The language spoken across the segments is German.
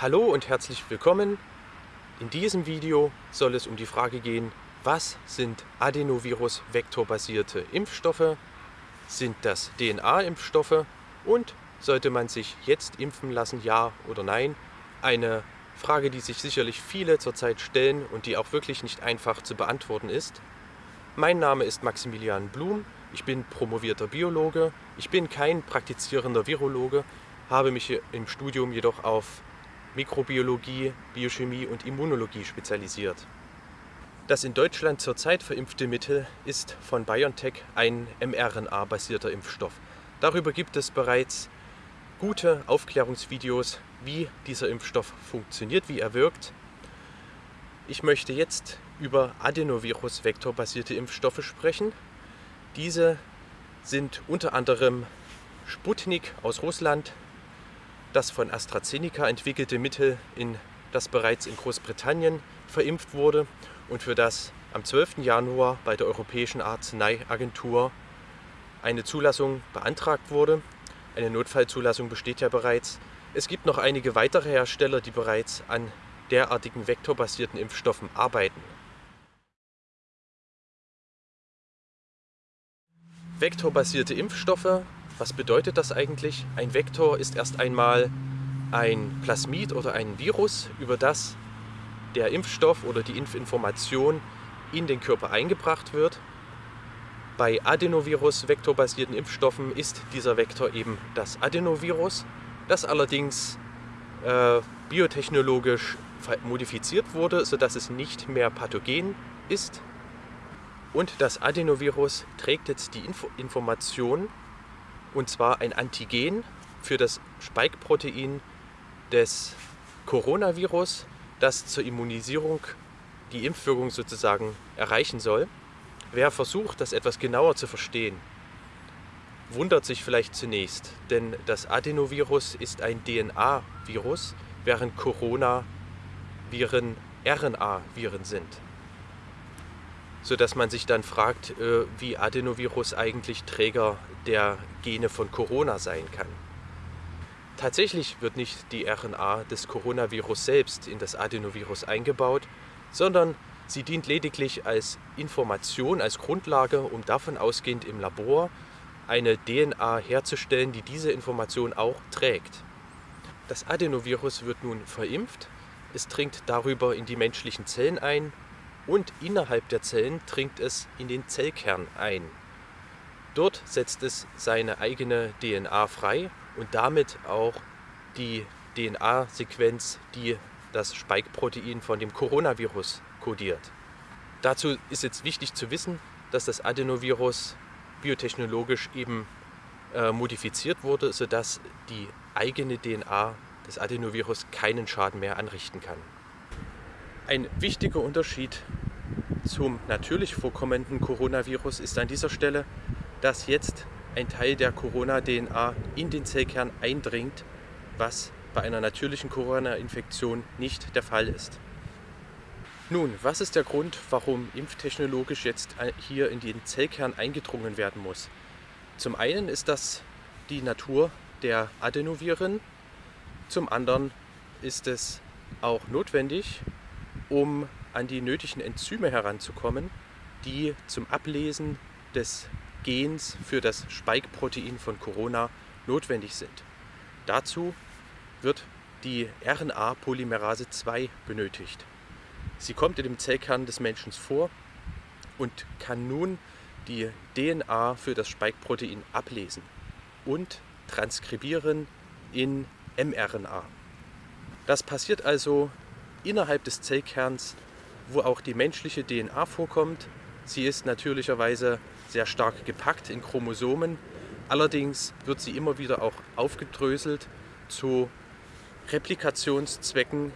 Hallo und herzlich willkommen. In diesem Video soll es um die Frage gehen, was sind Adenovirus-vektorbasierte Impfstoffe? Sind das DNA-Impfstoffe? Und sollte man sich jetzt impfen lassen, ja oder nein? Eine Frage, die sich sicherlich viele zurzeit stellen und die auch wirklich nicht einfach zu beantworten ist. Mein Name ist Maximilian Blum, ich bin promovierter Biologe, ich bin kein praktizierender Virologe, habe mich im Studium jedoch auf Mikrobiologie, Biochemie und Immunologie spezialisiert. Das in Deutschland zurzeit verimpfte Mittel ist von BioNTech ein mRNA-basierter Impfstoff. Darüber gibt es bereits gute Aufklärungsvideos, wie dieser Impfstoff funktioniert, wie er wirkt. Ich möchte jetzt über Adenovirus-vektorbasierte Impfstoffe sprechen. Diese sind unter anderem Sputnik aus Russland, das von AstraZeneca entwickelte Mittel, in das bereits in Großbritannien verimpft wurde und für das am 12. Januar bei der Europäischen Arzneiagentur eine Zulassung beantragt wurde. Eine Notfallzulassung besteht ja bereits. Es gibt noch einige weitere Hersteller, die bereits an derartigen vektorbasierten Impfstoffen arbeiten. Vektorbasierte Impfstoffe was bedeutet das eigentlich? Ein Vektor ist erst einmal ein Plasmid oder ein Virus, über das der Impfstoff oder die Impfinformation in den Körper eingebracht wird. Bei Adenovirus-vektorbasierten Impfstoffen ist dieser Vektor eben das Adenovirus, das allerdings äh, biotechnologisch modifiziert wurde, sodass es nicht mehr pathogen ist. Und das Adenovirus trägt jetzt die Info Information und zwar ein Antigen für das Spike-Protein des Coronavirus, das zur Immunisierung die Impfwirkung sozusagen erreichen soll. Wer versucht, das etwas genauer zu verstehen, wundert sich vielleicht zunächst, denn das Adenovirus ist ein DNA-Virus, während Corona-Viren RNA-Viren sind sodass man sich dann fragt, äh, wie Adenovirus eigentlich Träger der Gene von Corona sein kann. Tatsächlich wird nicht die RNA des Coronavirus selbst in das Adenovirus eingebaut, sondern sie dient lediglich als Information, als Grundlage, um davon ausgehend im Labor eine DNA herzustellen, die diese Information auch trägt. Das Adenovirus wird nun verimpft, es dringt darüber in die menschlichen Zellen ein und innerhalb der Zellen dringt es in den Zellkern ein. Dort setzt es seine eigene DNA frei und damit auch die DNA-Sequenz, die das Spike-Protein von dem Coronavirus kodiert. Dazu ist jetzt wichtig zu wissen, dass das Adenovirus biotechnologisch eben äh, modifiziert wurde, sodass die eigene DNA des Adenovirus keinen Schaden mehr anrichten kann. Ein wichtiger Unterschied zum natürlich vorkommenden Coronavirus ist an dieser Stelle, dass jetzt ein Teil der Corona-DNA in den Zellkern eindringt, was bei einer natürlichen Corona-Infektion nicht der Fall ist. Nun, was ist der Grund, warum impftechnologisch jetzt hier in den Zellkern eingedrungen werden muss? Zum einen ist das die Natur der Adenoviren, zum anderen ist es auch notwendig, um an die nötigen Enzyme heranzukommen, die zum Ablesen des Gens für das Spike-Protein von Corona notwendig sind. Dazu wird die RNA-Polymerase 2 benötigt. Sie kommt in dem Zellkern des Menschen vor und kann nun die DNA für das Spike-Protein ablesen und transkribieren in mRNA. Das passiert also innerhalb des Zellkerns, wo auch die menschliche DNA vorkommt. Sie ist natürlicherweise sehr stark gepackt in Chromosomen. Allerdings wird sie immer wieder auch aufgedröselt zu Replikationszwecken,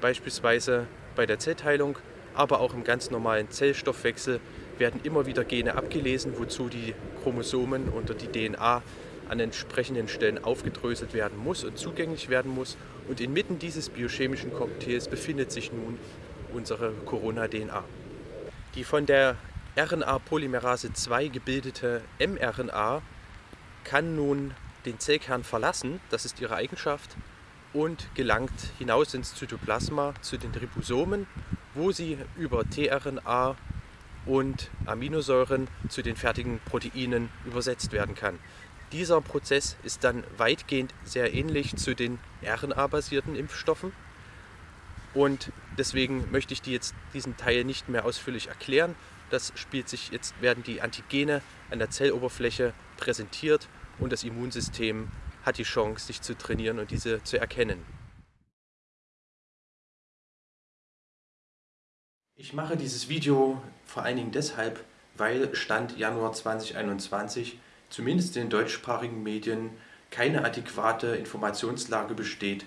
beispielsweise bei der Zellteilung, aber auch im ganz normalen Zellstoffwechsel werden immer wieder Gene abgelesen, wozu die Chromosomen oder die DNA an entsprechenden Stellen aufgedröselt werden muss und zugänglich werden muss. Und inmitten dieses biochemischen Cocktails befindet sich nun unsere Corona-DNA. Die von der RNA-Polymerase 2 gebildete mRNA kann nun den Zellkern verlassen, das ist ihre Eigenschaft, und gelangt hinaus ins Zytoplasma zu den Ribosomen, wo sie über tRNA und Aminosäuren zu den fertigen Proteinen übersetzt werden kann. Dieser Prozess ist dann weitgehend sehr ähnlich zu den RNA-basierten Impfstoffen und deswegen möchte ich die jetzt diesen Teil nicht mehr ausführlich erklären. Das spielt sich jetzt werden die Antigene an der Zelloberfläche präsentiert und das Immunsystem hat die Chance, sich zu trainieren und diese zu erkennen. Ich mache dieses Video vor allen Dingen deshalb, weil Stand Januar 2021 zumindest in den deutschsprachigen Medien keine adäquate Informationslage besteht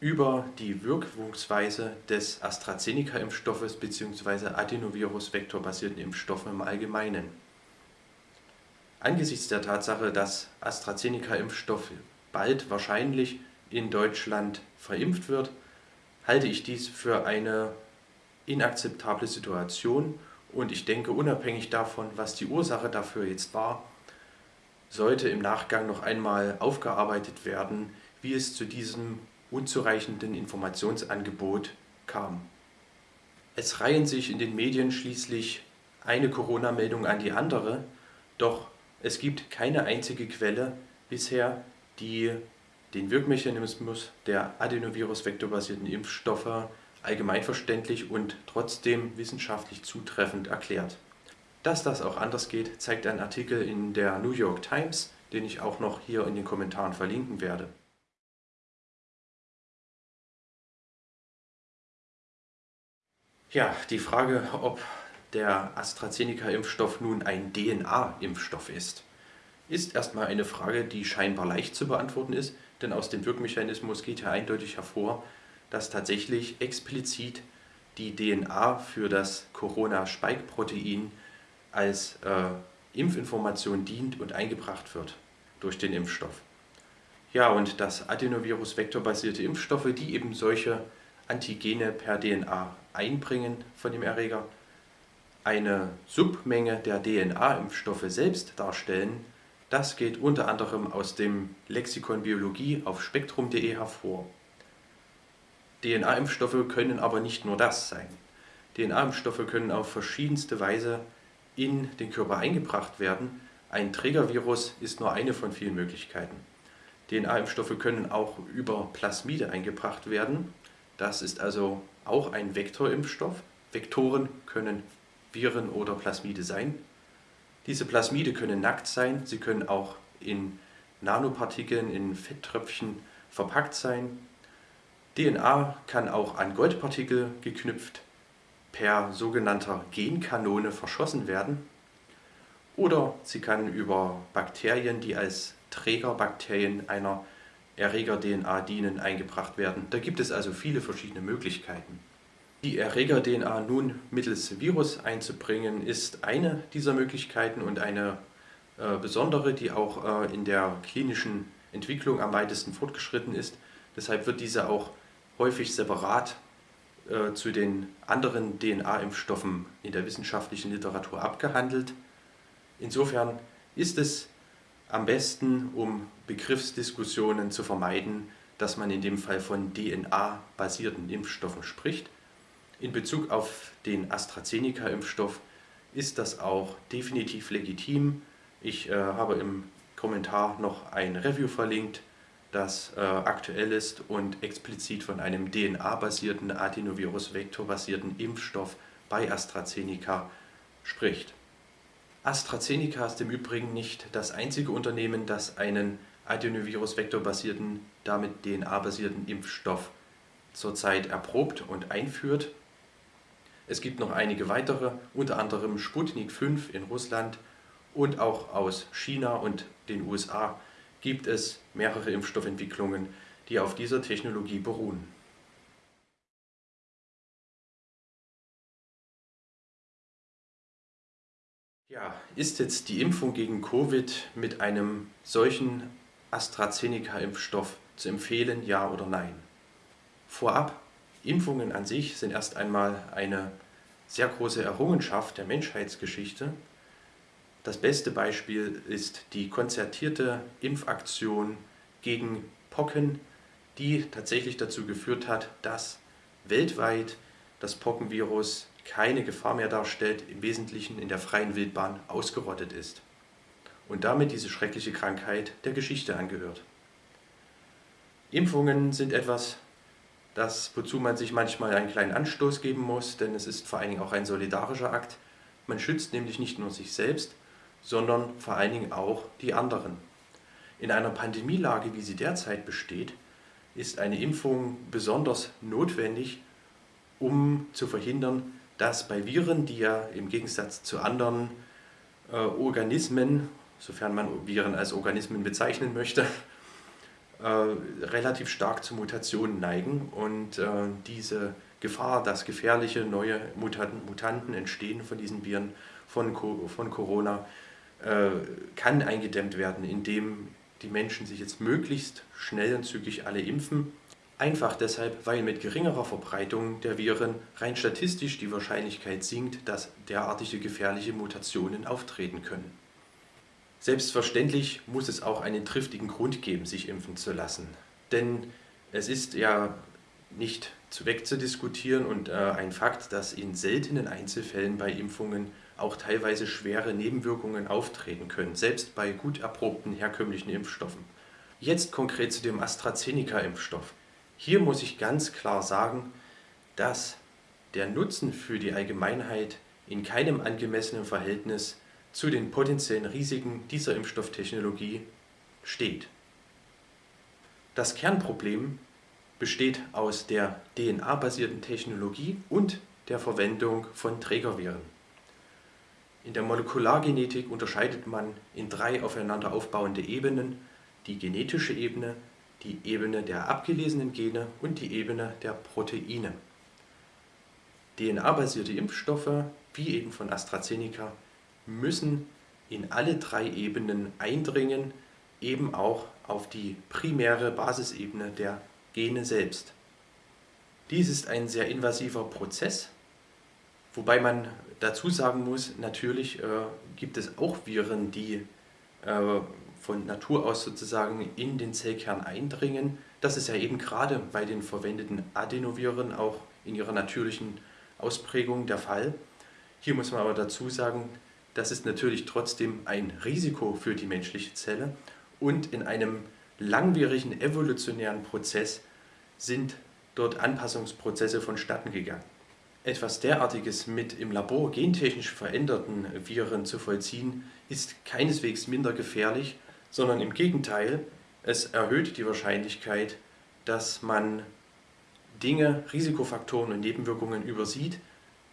über die Wirkungsweise des AstraZeneca-Impfstoffes bzw. Adenovirus-vektorbasierten Impfstoffe im Allgemeinen. Angesichts der Tatsache, dass AstraZeneca-Impfstoff bald wahrscheinlich in Deutschland verimpft wird, halte ich dies für eine inakzeptable Situation und ich denke, unabhängig davon, was die Ursache dafür jetzt war, sollte im Nachgang noch einmal aufgearbeitet werden, wie es zu diesem unzureichenden Informationsangebot kam. Es reihen sich in den Medien schließlich eine Corona-Meldung an die andere, doch es gibt keine einzige Quelle bisher, die den Wirkmechanismus der Adenovirus-vektorbasierten Impfstoffe allgemeinverständlich und trotzdem wissenschaftlich zutreffend erklärt. Dass das auch anders geht, zeigt ein Artikel in der New York Times, den ich auch noch hier in den Kommentaren verlinken werde. Ja, die Frage, ob der AstraZeneca-Impfstoff nun ein DNA-Impfstoff ist, ist erstmal eine Frage, die scheinbar leicht zu beantworten ist, denn aus dem Wirkmechanismus geht ja eindeutig hervor, dass tatsächlich explizit die DNA für das Corona-Spike-Protein als äh, Impfinformation dient und eingebracht wird durch den Impfstoff. Ja, und dass Adenovirus-vektorbasierte Impfstoffe, die eben solche Antigene per DNA einbringen von dem Erreger, eine Submenge der DNA-Impfstoffe selbst darstellen, das geht unter anderem aus dem Lexikon Biologie auf spektrum.de hervor. DNA-Impfstoffe können aber nicht nur das sein. DNA-Impfstoffe können auf verschiedenste Weise in den Körper eingebracht werden. Ein Trägervirus ist nur eine von vielen Möglichkeiten. DNA-Impfstoffe können auch über Plasmide eingebracht werden. Das ist also auch ein Vektorimpfstoff. Vektoren können Viren oder Plasmide sein. Diese Plasmide können nackt sein, sie können auch in Nanopartikeln, in Fetttröpfchen verpackt sein. DNA kann auch an Goldpartikel geknüpft per sogenannter Genkanone verschossen werden oder sie kann über Bakterien, die als Trägerbakterien einer Erreger-DNA dienen, eingebracht werden. Da gibt es also viele verschiedene Möglichkeiten. Die Erreger-DNA nun mittels Virus einzubringen, ist eine dieser Möglichkeiten und eine äh, besondere, die auch äh, in der klinischen Entwicklung am weitesten fortgeschritten ist. Deshalb wird diese auch häufig separat äh, zu den anderen DNA-Impfstoffen in der wissenschaftlichen Literatur abgehandelt. Insofern ist es am besten, um Begriffsdiskussionen zu vermeiden, dass man in dem Fall von DNA-basierten Impfstoffen spricht. In Bezug auf den AstraZeneca-Impfstoff ist das auch definitiv legitim. Ich äh, habe im Kommentar noch ein Review verlinkt, das äh, aktuell ist und explizit von einem DNA-basierten Adenovirus-Vektor-basierten Impfstoff bei AstraZeneca spricht. AstraZeneca ist im Übrigen nicht das einzige Unternehmen, das einen Adenovirus-Vektor-basierten, damit DNA-basierten Impfstoff zurzeit erprobt und einführt. Es gibt noch einige weitere, unter anderem Sputnik 5 in Russland und auch aus China und den USA gibt es mehrere Impfstoffentwicklungen, die auf dieser Technologie beruhen. Ja, ist jetzt die Impfung gegen Covid mit einem solchen AstraZeneca-Impfstoff zu empfehlen, ja oder nein? Vorab, Impfungen an sich sind erst einmal eine sehr große Errungenschaft der Menschheitsgeschichte das beste Beispiel ist die konzertierte Impfaktion gegen Pocken die tatsächlich dazu geführt hat, dass weltweit das Pockenvirus keine Gefahr mehr darstellt, im Wesentlichen in der freien Wildbahn ausgerottet ist und damit diese schreckliche Krankheit der Geschichte angehört. Impfungen sind etwas, das, wozu man sich manchmal einen kleinen Anstoß geben muss, denn es ist vor allen Dingen auch ein solidarischer Akt. Man schützt nämlich nicht nur sich selbst, sondern vor allen Dingen auch die anderen. In einer Pandemielage, wie sie derzeit besteht, ist eine Impfung besonders notwendig, um zu verhindern, dass bei Viren, die ja im Gegensatz zu anderen äh, Organismen, sofern man Viren als Organismen bezeichnen möchte, äh, relativ stark zu Mutationen neigen und äh, diese Gefahr, dass gefährliche neue Mutanten, Mutanten entstehen von diesen Viren, von, von Corona, äh, kann eingedämmt werden, indem die Menschen sich jetzt möglichst schnell und zügig alle impfen. Einfach deshalb, weil mit geringerer Verbreitung der Viren rein statistisch die Wahrscheinlichkeit sinkt, dass derartige gefährliche Mutationen auftreten können. Selbstverständlich muss es auch einen triftigen Grund geben, sich impfen zu lassen. Denn es ist ja nicht wegzudiskutieren und äh, ein Fakt, dass in seltenen Einzelfällen bei Impfungen auch teilweise schwere Nebenwirkungen auftreten können, selbst bei gut erprobten herkömmlichen Impfstoffen. Jetzt konkret zu dem AstraZeneca-Impfstoff. Hier muss ich ganz klar sagen, dass der Nutzen für die Allgemeinheit in keinem angemessenen Verhältnis zu den potenziellen Risiken dieser Impfstofftechnologie steht. Das Kernproblem besteht aus der DNA-basierten Technologie und der Verwendung von Trägerviren. In der Molekulargenetik unterscheidet man in drei aufeinander aufbauende Ebenen, die genetische Ebene, die Ebene der abgelesenen Gene und die Ebene der Proteine. DNA-basierte Impfstoffe, wie eben von AstraZeneca, müssen in alle drei Ebenen eindringen, eben auch auf die primäre Basisebene der Gene selbst. Dies ist ein sehr invasiver Prozess, wobei man dazu sagen muss, natürlich äh, gibt es auch Viren, die äh, von Natur aus sozusagen in den Zellkern eindringen. Das ist ja eben gerade bei den verwendeten Adenoviren auch in ihrer natürlichen Ausprägung der Fall. Hier muss man aber dazu sagen, das ist natürlich trotzdem ein Risiko für die menschliche Zelle und in einem langwierigen evolutionären Prozess sind dort Anpassungsprozesse vonstatten gegangen. Etwas derartiges mit im Labor gentechnisch veränderten Viren zu vollziehen, ist keineswegs minder gefährlich, sondern im Gegenteil, es erhöht die Wahrscheinlichkeit, dass man Dinge, Risikofaktoren und Nebenwirkungen übersieht,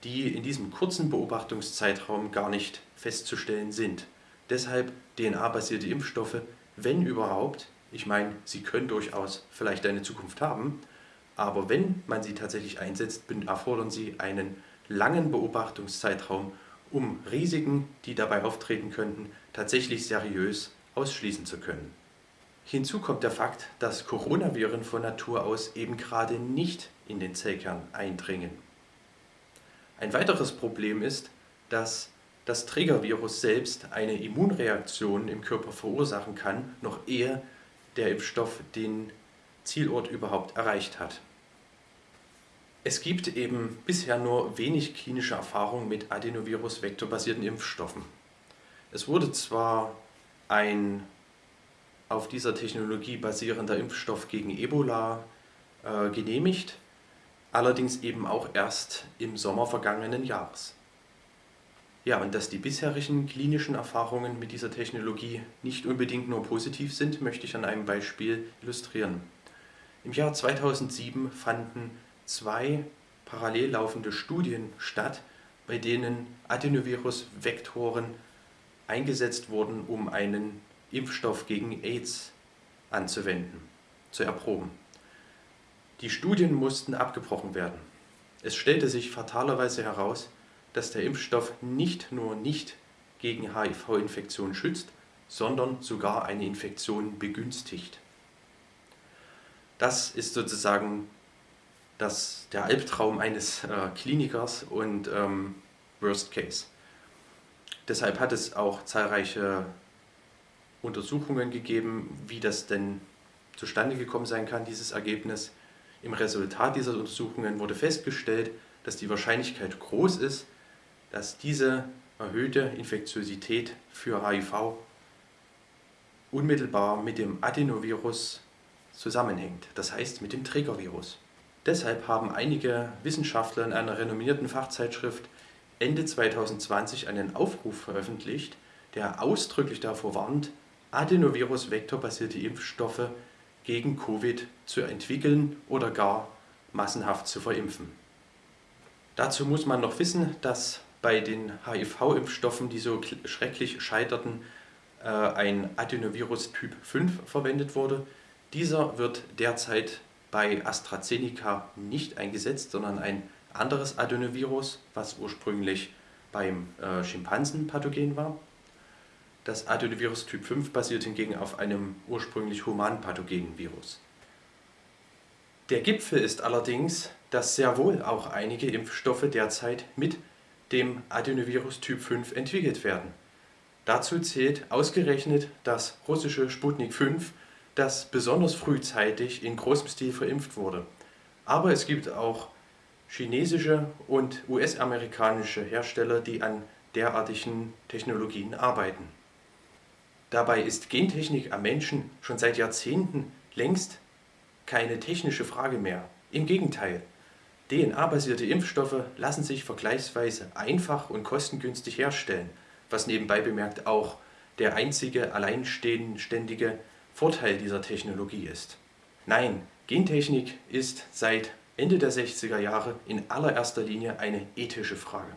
die in diesem kurzen Beobachtungszeitraum gar nicht festzustellen sind. Deshalb DNA-basierte Impfstoffe, wenn überhaupt, ich meine, sie können durchaus vielleicht eine Zukunft haben, aber wenn man sie tatsächlich einsetzt, erfordern sie einen langen Beobachtungszeitraum, um Risiken, die dabei auftreten könnten, tatsächlich seriös ausschließen zu können. Hinzu kommt der Fakt, dass Coronaviren von Natur aus eben gerade nicht in den Zellkern eindringen. Ein weiteres Problem ist, dass das Trägervirus selbst eine Immunreaktion im Körper verursachen kann, noch ehe der Impfstoff den Zielort überhaupt erreicht hat. Es gibt eben bisher nur wenig klinische Erfahrung mit Adenovirus-vektorbasierten Impfstoffen. Es wurde zwar ein auf dieser Technologie basierender Impfstoff gegen Ebola äh, genehmigt, allerdings eben auch erst im Sommer vergangenen Jahres. Ja, und dass die bisherigen klinischen Erfahrungen mit dieser Technologie nicht unbedingt nur positiv sind, möchte ich an einem Beispiel illustrieren. Im Jahr 2007 fanden zwei parallel laufende Studien statt, bei denen Adenovirus-Vektoren eingesetzt wurden, um einen Impfstoff gegen AIDS anzuwenden, zu erproben. Die Studien mussten abgebrochen werden. Es stellte sich fatalerweise heraus, dass der Impfstoff nicht nur nicht gegen HIV-Infektion schützt, sondern sogar eine Infektion begünstigt. Das ist sozusagen das, der Albtraum eines äh, Klinikers und ähm, Worst Case. Deshalb hat es auch zahlreiche Untersuchungen gegeben, wie das denn zustande gekommen sein kann, dieses Ergebnis. Im Resultat dieser Untersuchungen wurde festgestellt, dass die Wahrscheinlichkeit groß ist, dass diese erhöhte Infektiosität für HIV unmittelbar mit dem Adenovirus zusammenhängt, das heißt mit dem Trägervirus. Deshalb haben einige Wissenschaftler in einer renommierten Fachzeitschrift Ende 2020 einen Aufruf veröffentlicht, der ausdrücklich davor warnt, Adenovirus-vektorbasierte Impfstoffe gegen Covid zu entwickeln oder gar massenhaft zu verimpfen. Dazu muss man noch wissen, dass bei den HIV-Impfstoffen, die so schrecklich scheiterten, äh, ein Adenovirus Typ 5 verwendet wurde. Dieser wird derzeit bei AstraZeneca nicht eingesetzt, sondern ein anderes Adenovirus, was ursprünglich beim äh, Schimpansen pathogen war. Das Adenovirus Typ 5 basiert hingegen auf einem ursprünglich humanpathogenen Virus. Der Gipfel ist allerdings, dass sehr wohl auch einige Impfstoffe derzeit mit dem Adenovirus Typ 5 entwickelt werden. Dazu zählt ausgerechnet das russische Sputnik 5, das besonders frühzeitig in großem Stil verimpft wurde. Aber es gibt auch chinesische und US-amerikanische Hersteller, die an derartigen Technologien arbeiten. Dabei ist Gentechnik am Menschen schon seit Jahrzehnten längst keine technische Frage mehr. Im Gegenteil, DNA-basierte Impfstoffe lassen sich vergleichsweise einfach und kostengünstig herstellen was nebenbei bemerkt auch der einzige alleinständige Vorteil dieser Technologie ist. Nein, Gentechnik ist seit Ende der 60er Jahre in allererster Linie eine ethische Frage.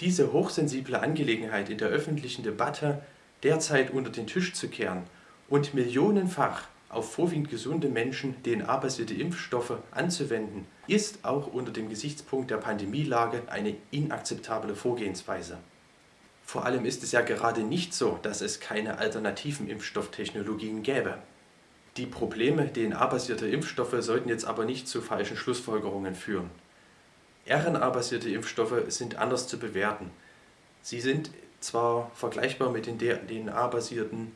Diese hochsensible Angelegenheit in der öffentlichen Debatte derzeit unter den Tisch zu kehren und millionenfach auf vorwiegend gesunde Menschen DNA-basierte Impfstoffe anzuwenden, ist auch unter dem Gesichtspunkt der Pandemielage eine inakzeptable Vorgehensweise. Vor allem ist es ja gerade nicht so, dass es keine alternativen Impfstofftechnologien gäbe. Die Probleme DNA-basierter Impfstoffe sollten jetzt aber nicht zu falschen Schlussfolgerungen führen. RNA-basierte Impfstoffe sind anders zu bewerten. Sie sind zwar vergleichbar mit den DNA-basierten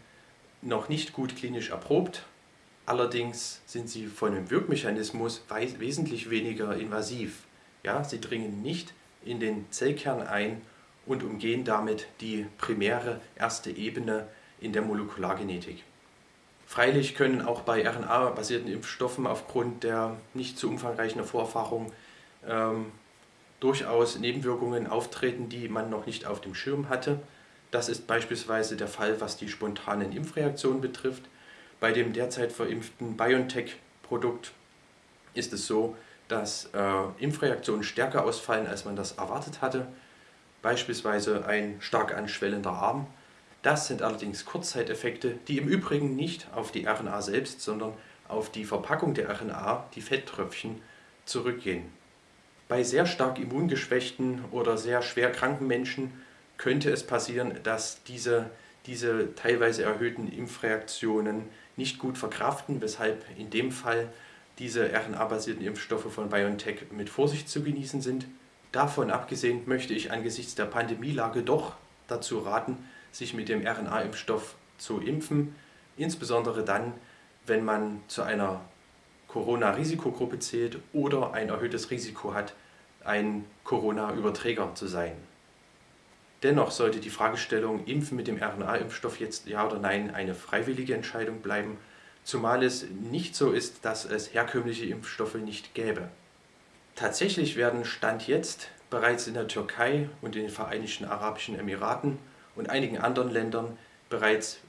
noch nicht gut klinisch erprobt, allerdings sind sie von dem Wirkmechanismus wesentlich weniger invasiv. Ja, sie dringen nicht in den Zellkern ein und umgehen damit die primäre erste Ebene in der Molekulargenetik. Freilich können auch bei RNA-basierten Impfstoffen aufgrund der nicht zu umfangreichen Vorerfahrung ähm, durchaus Nebenwirkungen auftreten, die man noch nicht auf dem Schirm hatte. Das ist beispielsweise der Fall, was die spontanen Impfreaktionen betrifft. Bei dem derzeit verimpften BioNTech-Produkt ist es so, dass äh, Impfreaktionen stärker ausfallen, als man das erwartet hatte beispielsweise ein stark anschwellender Arm. Das sind allerdings Kurzzeiteffekte, die im Übrigen nicht auf die RNA selbst, sondern auf die Verpackung der RNA, die Fetttröpfchen, zurückgehen. Bei sehr stark immungeschwächten oder sehr schwer kranken Menschen könnte es passieren, dass diese, diese teilweise erhöhten Impfreaktionen nicht gut verkraften, weshalb in dem Fall diese RNA-basierten Impfstoffe von BioNTech mit Vorsicht zu genießen sind. Davon abgesehen möchte ich angesichts der Pandemielage doch dazu raten, sich mit dem RNA-Impfstoff zu impfen, insbesondere dann, wenn man zu einer Corona-Risikogruppe zählt oder ein erhöhtes Risiko hat, ein Corona-Überträger zu sein. Dennoch sollte die Fragestellung Impfen mit dem RNA-Impfstoff jetzt ja oder nein eine freiwillige Entscheidung bleiben, zumal es nicht so ist, dass es herkömmliche Impfstoffe nicht gäbe. Tatsächlich werden Stand jetzt bereits in der Türkei und in den Vereinigten Arabischen Emiraten und einigen anderen Ländern bereits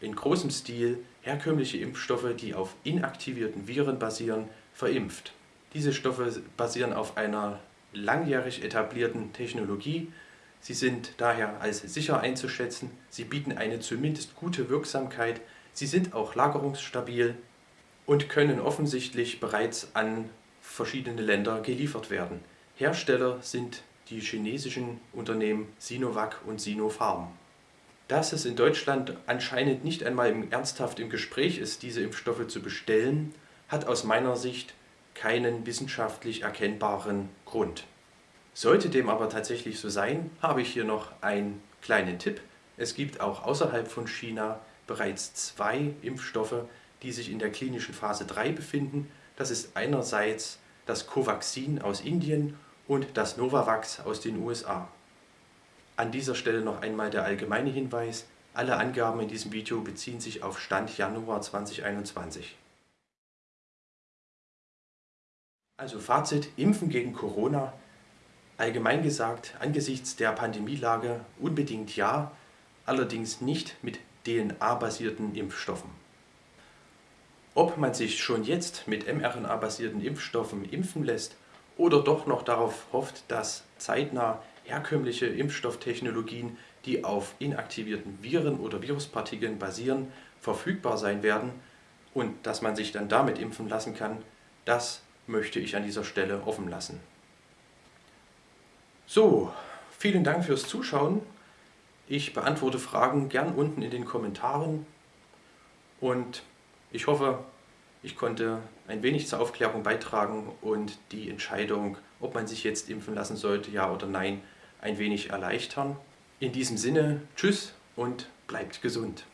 in großem Stil herkömmliche Impfstoffe, die auf inaktivierten Viren basieren, verimpft. Diese Stoffe basieren auf einer langjährig etablierten Technologie. Sie sind daher als sicher einzuschätzen. Sie bieten eine zumindest gute Wirksamkeit. Sie sind auch lagerungsstabil und können offensichtlich bereits an verschiedene Länder geliefert werden. Hersteller sind die chinesischen Unternehmen Sinovac und Sinopharm. Dass es in Deutschland anscheinend nicht einmal ernsthaft im Gespräch ist, diese Impfstoffe zu bestellen, hat aus meiner Sicht keinen wissenschaftlich erkennbaren Grund. Sollte dem aber tatsächlich so sein, habe ich hier noch einen kleinen Tipp. Es gibt auch außerhalb von China bereits zwei Impfstoffe, die sich in der klinischen Phase 3 befinden. Das ist einerseits das Covaxin aus Indien und das Novavax aus den USA. An dieser Stelle noch einmal der allgemeine Hinweis, alle Angaben in diesem Video beziehen sich auf Stand Januar 2021. Also Fazit, Impfen gegen Corona. Allgemein gesagt, angesichts der Pandemielage unbedingt ja, allerdings nicht mit DNA-basierten Impfstoffen. Ob man sich schon jetzt mit mRNA-basierten Impfstoffen impfen lässt oder doch noch darauf hofft, dass zeitnah herkömmliche Impfstofftechnologien, die auf inaktivierten Viren oder Viruspartikeln basieren, verfügbar sein werden und dass man sich dann damit impfen lassen kann, das möchte ich an dieser Stelle offen lassen. So, vielen Dank fürs Zuschauen. Ich beantworte Fragen gern unten in den Kommentaren und ich hoffe, ich konnte ein wenig zur Aufklärung beitragen und die Entscheidung, ob man sich jetzt impfen lassen sollte, ja oder nein, ein wenig erleichtern. In diesem Sinne, tschüss und bleibt gesund.